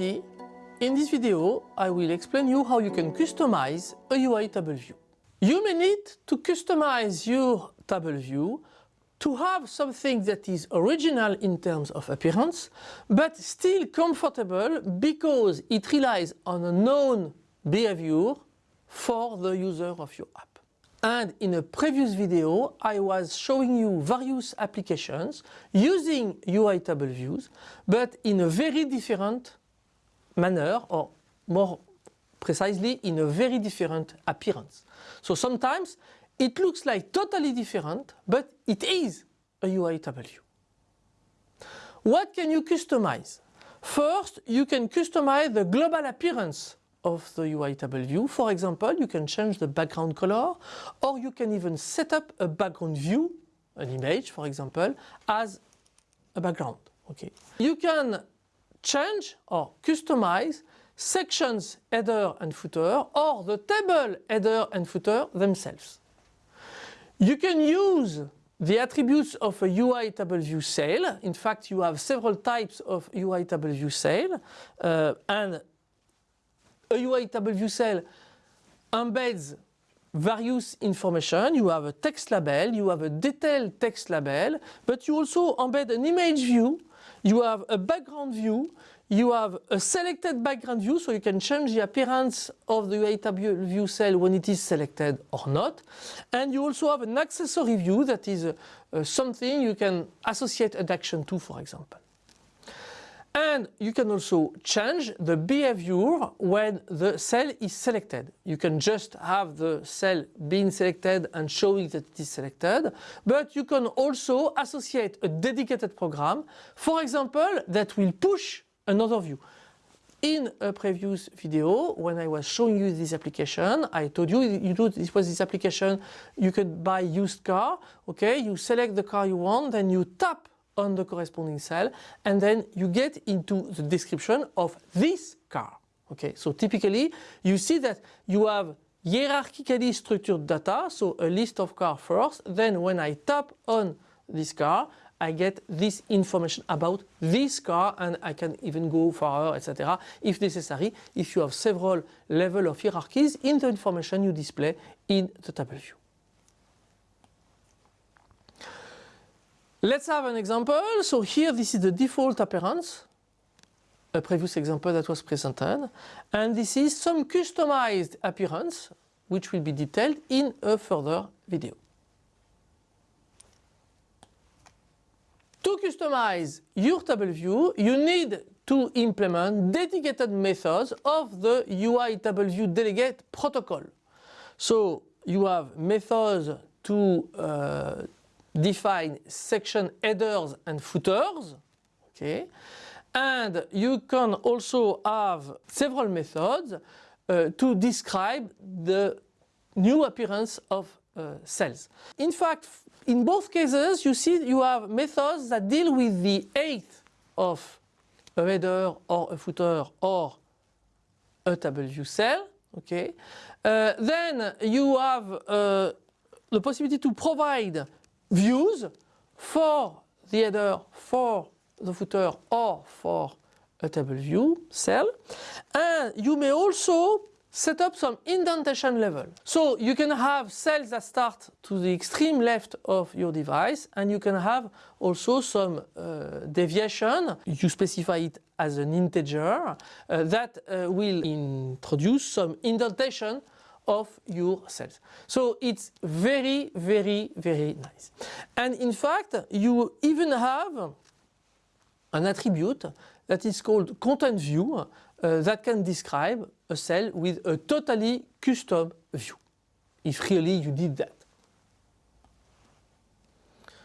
in this video I will explain you how you can customize a UI table view. You may need to customize your table view to have something that is original in terms of appearance, but still comfortable because it relies on a known behavior for the user of your app. And in a previous video, I was showing you various applications using UI table views, but in a very different manner, or more precisely, in a very different appearance. So sometimes it looks like totally different, but it is a UI table view. What can you customize? First, you can customize the global appearance of the UI table view. For example, you can change the background color or you can even set up a background view, an image for example, as a background. Okay. You can change or customize sections header and footer or the table header and footer themselves. You can use the attributes of a UI table view cell. In fact, you have several types of UI table view cell uh, and a UI table view cell embeds various information. You have a text label, you have a detailed text label, but you also embed an image view, you have a background view, you have a selected background view, so you can change the appearance of the table view cell when it is selected or not. And you also have an accessory view that is uh, something you can associate an action to, for example. And you can also change the behavior when the cell is selected. You can just have the cell being selected and showing that it is selected, but you can also associate a dedicated program, for example, that will push another view. In a previous video, when I was showing you this application, I told you, you know, this was this application, you could buy used car, okay, you select the car you want, then you tap on the corresponding cell and then you get into the description of this car. Okay, so typically you see that you have hierarchically structured data, so a list of cars first, then when I tap on this car, I get this information about this car and I can even go further, etc. if necessary, if you have several level of hierarchies in the information you display in the table view. Let's have an example. So here this is the default appearance, a previous example that was presented. And this is some customized appearance which will be detailed in a further video. To customize your table view, you need to implement dedicated methods of the UI table view delegate protocol. So you have methods to uh, define section headers and footers. Okay. And you can also have several methods uh, to describe the new appearance of uh, cells. In fact, in both cases, you see you have methods that deal with the height of a header or a footer or a table view cell. Okay. Uh, then you have uh, the possibility to provide views for the header, for the footer or for a table view cell and you may also set up some indentation level. So you can have cells that start to the extreme left of your device and you can have also some uh, deviation, you specify it as an integer, uh, that uh, will introduce some indentation of your cells. So it's very, very, very nice. And in fact, you even have an attribute that is called content view uh, that can describe a cell with a totally custom view, if really you did that.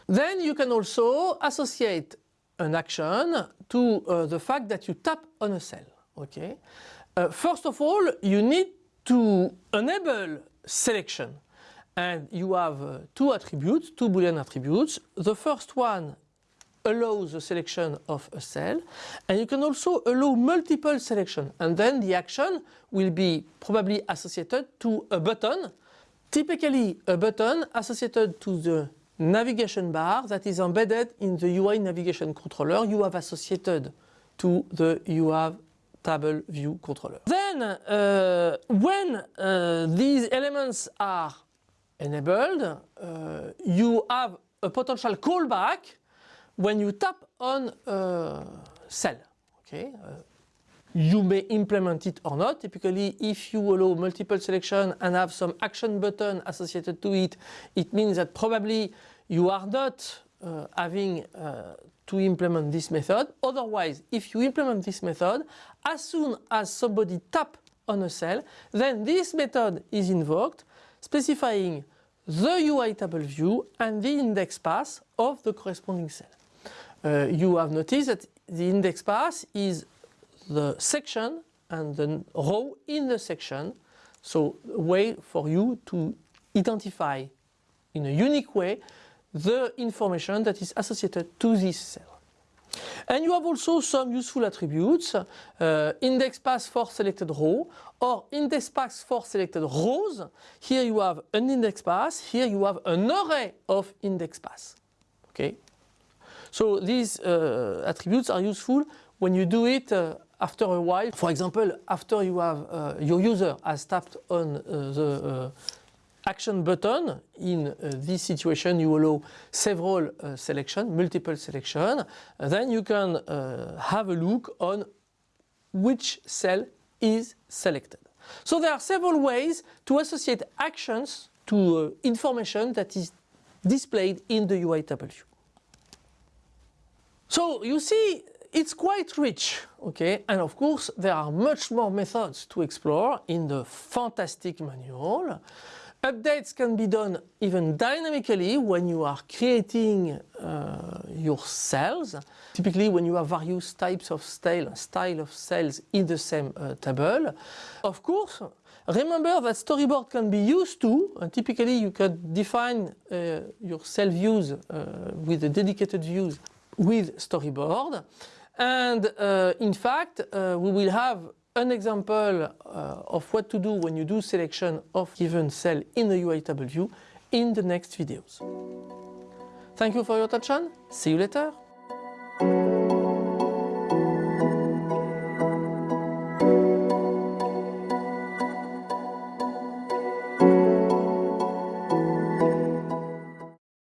Then you can also associate an action to uh, the fact that you tap on a cell. Okay. Uh, first of all, you need to enable selection. And you have uh, two attributes, two boolean attributes. The first one allows the selection of a cell. And you can also allow multiple selection. And then the action will be probably associated to a button. Typically a button associated to the navigation bar that is embedded in the UI navigation controller you have associated to the UI table view controller. Then, uh, when uh, these elements are enabled, uh, you have a potential callback when you tap on a cell. Okay? Uh, you may implement it or not. Typically, if you allow multiple selection and have some action button associated to it, it means that probably you are not uh, having uh, to implement this method. Otherwise, if you implement this method, as soon as somebody tap on a cell, then this method is invoked, specifying the UI table view and the index path of the corresponding cell. Uh, you have noticed that the index path is the section and the row in the section. So a way for you to identify in a unique way the information that is associated to this cell. And you have also some useful attributes, uh, index path for selected row or index path for selected rows. Here you have an index path, here you have an array of index path. Okay? So these uh, attributes are useful when you do it uh, after a while. For example, after you have uh, your user has tapped on uh, the uh, action button, in uh, this situation you allow several uh, selection, multiple selection, then you can uh, have a look on which cell is selected. So there are several ways to associate actions to uh, information that is displayed in the UI table. So you see it's quite rich, okay? And of course there are much more methods to explore in the fantastic manual. Updates can be done even dynamically when you are creating uh, your cells. Typically when you have various types of style, style of cells in the same uh, table. Of course, remember that storyboard can be used too. And typically you can define uh, your cell views uh, with the dedicated views with storyboard. And uh, in fact, uh, we will have an example uh, of what to do when you do selection of given cell in the UI table in the next videos. Thank you for your attention. See you later.